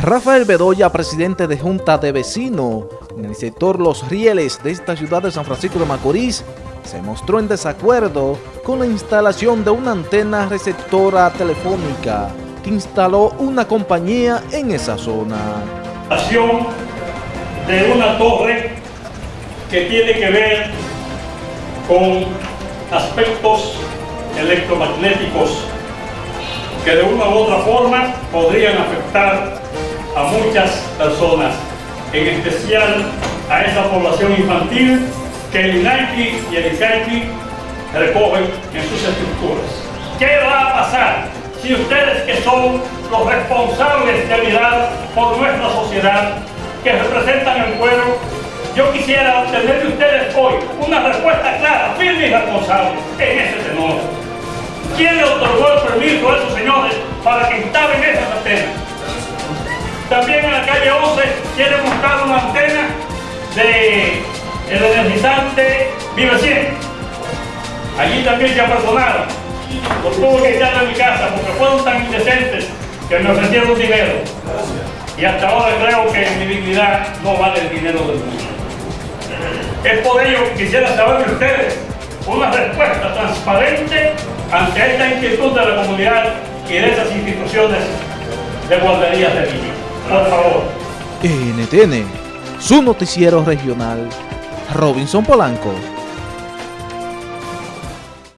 Rafael Bedoya, presidente de Junta de Vecinos en el sector Los Rieles de esta ciudad de San Francisco de Macorís, se mostró en desacuerdo con la instalación de una antena receptora telefónica que instaló una compañía en esa zona. de una torre que tiene que ver con aspectos electromagnéticos que de una u otra forma podrían afectar a muchas personas, en especial a esa población infantil que el INAIPI y el ICAIPI recogen en sus estructuras. ¿Qué va a pasar si ustedes que son los responsables de mirar por nuestra sociedad, que representan el pueblo, yo quisiera obtener de ustedes hoy una respuesta clara, firme y responsable en ese tenor. ¿Quién le otorgó el permiso a esos señores para que instalen esas? También en la calle 11 quieren montar una antena de el energizante Vive 100. Allí también se apersonaron. Los tuve que echar de mi casa porque fueron tan indecentes que me ofrecieron dinero. Y hasta ahora creo que mi dignidad no vale el dinero del mundo. Es por ello que quisiera saber de ustedes una respuesta transparente ante esta inquietud de la comunidad y de esas instituciones de guarderías de niños. Por favor. NTN, su noticiero regional, Robinson Polanco.